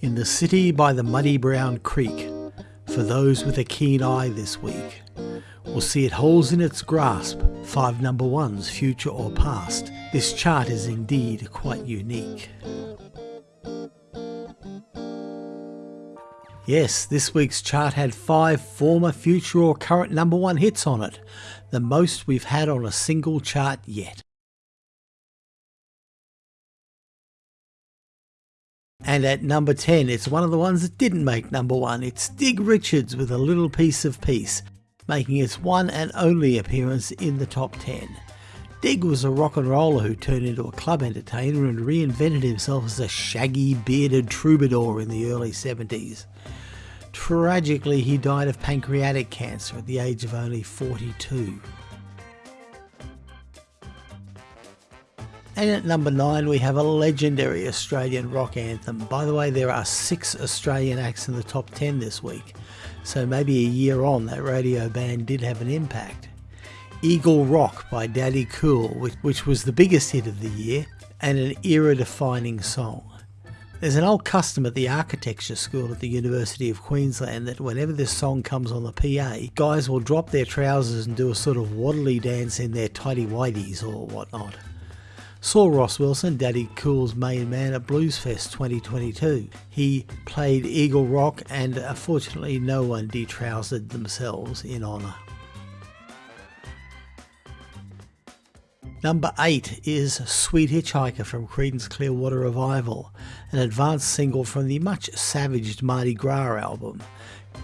In the city by the muddy brown creek, for those with a keen eye this week, will see it holds in its grasp five number ones, future or past. This chart is indeed quite unique. Yes, this week's chart had five former, future or current number one hits on it, the most we've had on a single chart yet. And at number 10, it's one of the ones that didn't make number one. It's Dig Richards with a little piece of peace, making its one and only appearance in the top 10. Dig was a rock and roller who turned into a club entertainer and reinvented himself as a shaggy, bearded troubadour in the early 70s. Tragically, he died of pancreatic cancer at the age of only 42. And at number 9 we have a legendary Australian rock anthem. By the way, there are 6 Australian acts in the top 10 this week, so maybe a year on that radio band did have an impact. Eagle Rock by Daddy Cool, which, which was the biggest hit of the year, and an era-defining song. There's an old custom at the architecture school at the University of Queensland that whenever this song comes on the PA, guys will drop their trousers and do a sort of waddly dance in their tidy whities or whatnot. Saw Ross Wilson, Daddy Cool's main man at Bluesfest 2022. He played Eagle Rock and uh, unfortunately no one detrousered themselves in honour. Number 8 is Sweet Hitchhiker from Creedence Clearwater Revival, an advanced single from the much savaged Mardi Gras album,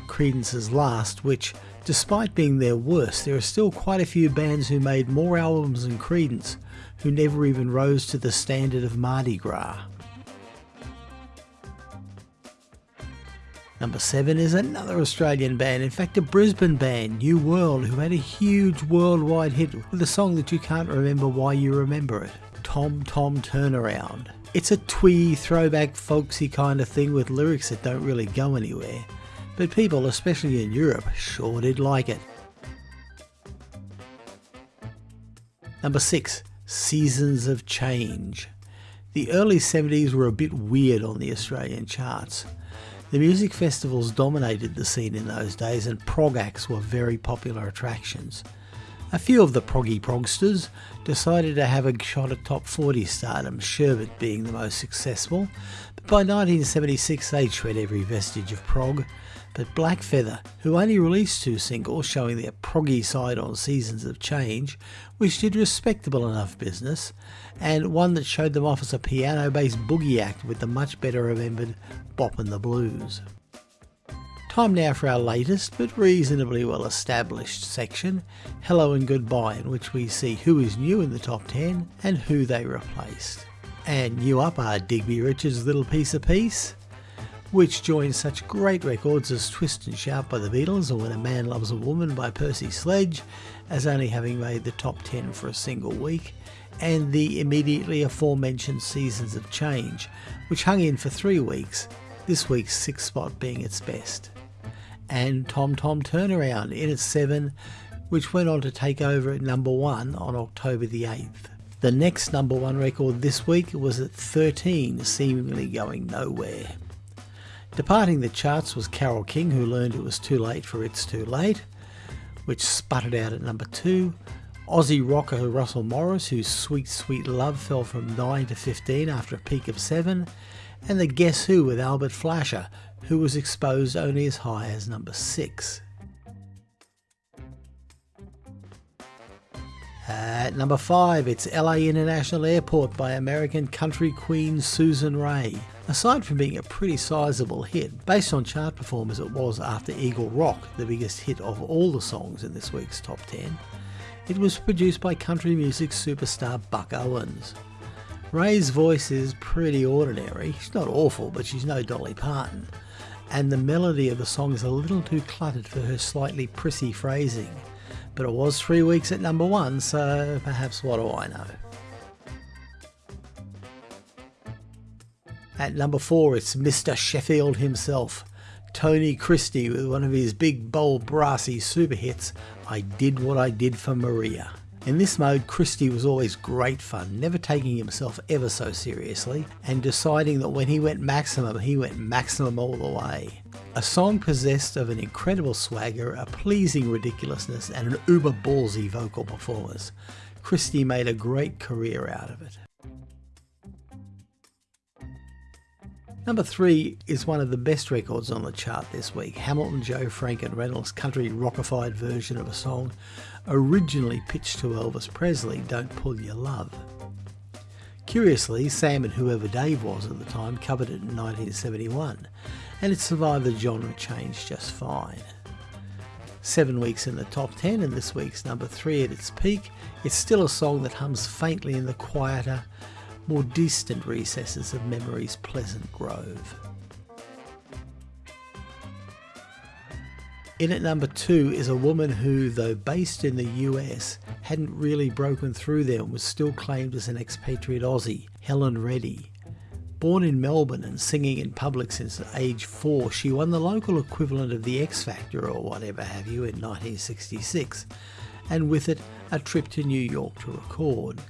Creedence's last, which, despite being their worst, there are still quite a few bands who made more albums than Creedence, who never even rose to the standard of Mardi Gras. Number 7 is another Australian band, in fact a Brisbane band, New World, who had a huge worldwide hit with a song that you can't remember why you remember it, Tom Tom Turnaround. It's a twee, throwback, folksy kind of thing with lyrics that don't really go anywhere, but people, especially in Europe, sure did like it. Number 6 Seasons of Change. The early 70s were a bit weird on the Australian charts. The music festivals dominated the scene in those days and prog acts were very popular attractions. A few of the proggy progsters decided to have a shot at top 40 stardom, Sherbet being the most successful, by 1976 they shred every vestige of prog but Blackfeather, who only released two singles showing their proggy side on Seasons of Change, which did respectable enough business, and one that showed them off as a piano based boogie act with the much better remembered Boppin' the Blues. Time now for our latest but reasonably well established section, Hello and Goodbye, in which we see who is new in the top 10 and who they replaced. And new up are Digby Richards' Little Piece of Peace, which joins such great records as Twist and Shout by the Beatles or When a Man Loves a Woman by Percy Sledge, as only having made the top 10 for a single week, and the immediately aforementioned Seasons of Change, which hung in for three weeks, this week's sixth spot being its best. And Tom Tom Turnaround in at 7, which went on to take over at number 1 on October the 8th. The next number 1 record this week was at 13, seemingly going nowhere. Departing the charts was Carole King, who learned it was too late for It's Too Late, which sputtered out at number 2. Aussie rocker Russell Morris, whose Sweet Sweet Love fell from 9 to 15 after a peak of 7. And the Guess Who with Albert Flasher, who was exposed only as high as number 6. At number 5, it's LA International Airport by American country queen Susan Raye. Aside from being a pretty sizable hit, based on chart performance it was after Eagle Rock, the biggest hit of all the songs in this week's top 10, it was produced by country music superstar Buck Owens. Raye's voice is pretty ordinary, she's not awful but she's no Dolly Parton, and the melody of the song is a little too cluttered for her slightly prissy phrasing. But it was three weeks at number one, so perhaps what do I know. At number four, it's Mr. Sheffield himself, Tony Christie, with one of his big, bold, brassy super hits, I Did What I Did for Maria. In this mode, Christie was always great fun, never taking himself ever so seriously, and deciding that when he went maximum, he went maximum all the way. A song possessed of an incredible swagger, a pleasing ridiculousness, and an uber ballsy vocal performance. Christie made a great career out of it. Number three is one of the best records on the chart this week. Hamilton, Joe, Frank and Reynolds' country rockified version of a song originally pitched to Elvis Presley, Don't Pull Your Love. Curiously, Sam and whoever Dave was at the time covered it in 1971, and it survived the genre change just fine. Seven weeks in the top 10 and this week's number three at its peak, it's still a song that hums faintly in the quieter, more distant recesses of memory's pleasant grove. In at number two is a woman who, though based in the US, hadn't really broken through there and was still claimed as an expatriate Aussie, Helen Reddy. Born in Melbourne and singing in public since age four, she won the local equivalent of the X Factor or whatever have you in 1966, and with it, a trip to New York to record.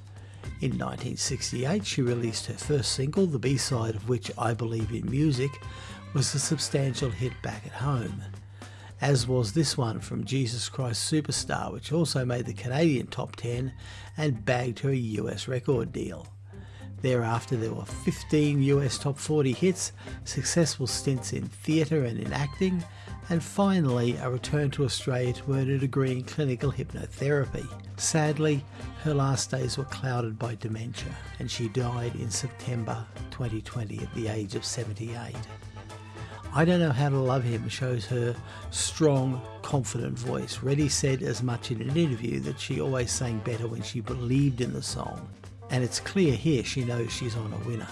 In 1968, she released her first single, the B side of which, I Believe in Music, was a substantial hit back at home. As was this one from Jesus Christ Superstar, which also made the Canadian top 10 and bagged her a US record deal. Thereafter, there were 15 US top 40 hits, successful stints in theatre and in acting, and finally a return to Australia to earn a degree in clinical hypnotherapy. Sadly, her last days were clouded by dementia, and she died in September 2020 at the age of 78. I Don't Know How to Love Him shows her strong, confident voice. Reddy said as much in an interview that she always sang better when she believed in the song. And it's clear here she knows she's on a winner.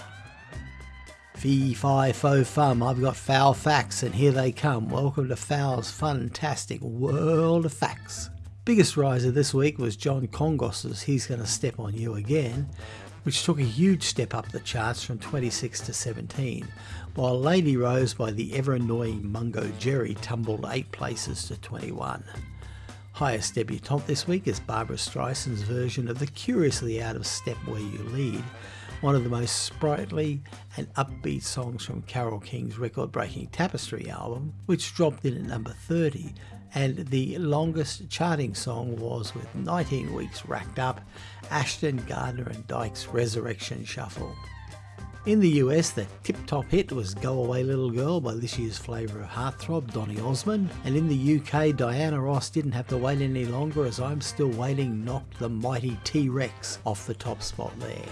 Fee, fi, fo, fum, I've got foul facts and here they come. Welcome to Foul's fantastic world of facts. Biggest riser this week was John Kongos's He's Gonna Step on You Again, which took a huge step up the charts from 26 to 17, while Lady Rose by the ever annoying Mungo Jerry tumbled 8 places to 21. Highest debutante this week is Barbra Streisand's version of the curiously out of step Where You Lead, one of the most sprightly and upbeat songs from Carole King's record breaking Tapestry album, which dropped in at number 30 and the longest charting song was with 19 weeks racked up Ashton Gardner and Dyke's Resurrection Shuffle. In the US, the tip-top hit was Go Away Little Girl by this year's flavour of heartthrob, Donny Osmond, and in the UK, Diana Ross didn't have to wait any longer as I'm Still Waiting knocked the mighty T-Rex off the top spot there.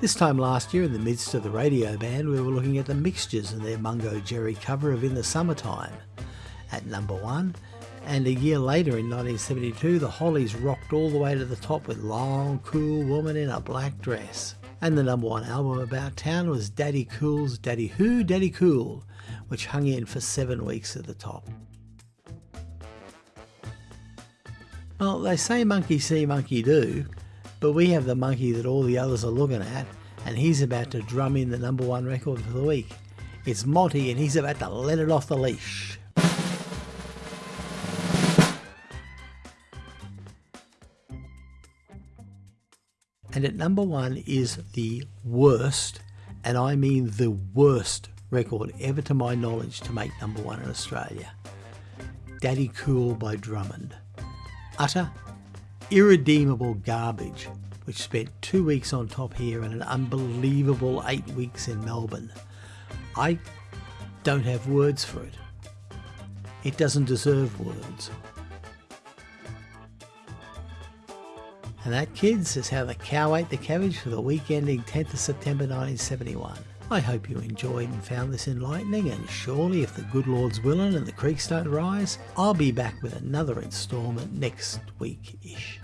This time last year, in the midst of the radio band, we were looking at the Mixtures and their Mungo Jerry cover of In the Summertime at number one. And a year later in 1972, the Hollies rocked all the way to the top with Long Cool Woman in a Black Dress. And the number one album about town was Daddy Cool's Daddy Who, Daddy Cool, which hung in for seven weeks at the top. Well, they say monkey see, monkey do, but we have the monkey that all the others are looking at, and he's about to drum in the number one record for the week. It's Monty, and he's about to let it off the leash. And at number one is the worst, and I mean the worst record ever to my knowledge to make number one in Australia. Daddy Cool by Drummond. Utter, irredeemable garbage, which spent two weeks on top here and an unbelievable eight weeks in Melbourne. I don't have words for it. It doesn't deserve words. And that, kids, is how the cow ate the cabbage for the week ending 10th of September 1971. I hope you enjoyed and found this enlightening, and surely, if the good Lord's willing and the creeks don't rise, I'll be back with another instalment next week ish.